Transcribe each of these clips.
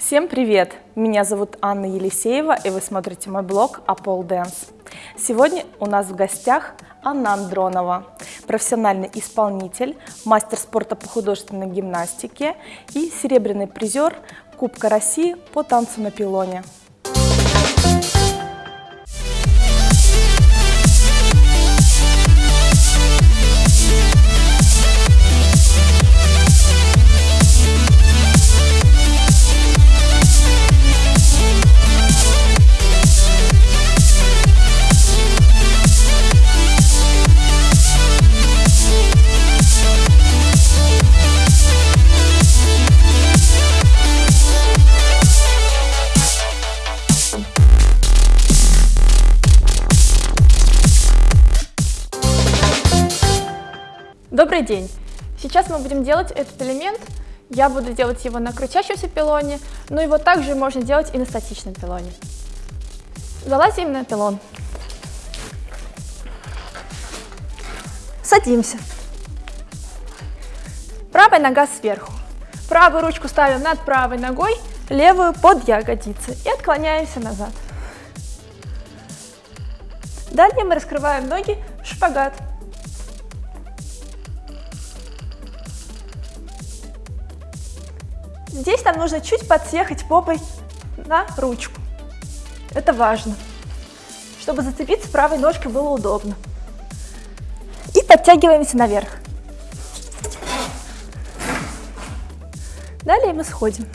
Всем привет! Меня зовут Анна Елисеева, и вы смотрите мой блог Apple Dance. Сегодня у нас в гостях Анна Андронова, профессиональный исполнитель, мастер спорта по художественной гимнастике и серебряный призер Кубка России по танцу на пилоне. Добрый день! Сейчас мы будем делать этот элемент. Я буду делать его на крутящемся пилоне, но его также можно делать и на статичном пилоне. Залазим на пилон. Садимся. Правая нога сверху. Правую ручку ставим над правой ногой, левую под ягодицы и отклоняемся назад. Далее мы раскрываем ноги в шпагат. Здесь нам нужно чуть подсъехать попой на ручку. Это важно, чтобы зацепиться правой ножкой было удобно. И подтягиваемся наверх. Далее мы сходим.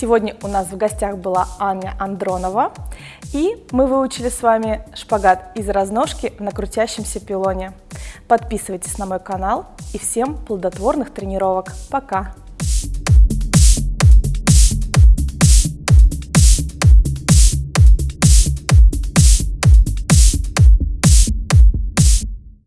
Сегодня у нас в гостях была Аня Андронова, и мы выучили с вами шпагат из разножки на крутящемся пилоне. Подписывайтесь на мой канал и всем плодотворных тренировок. Пока!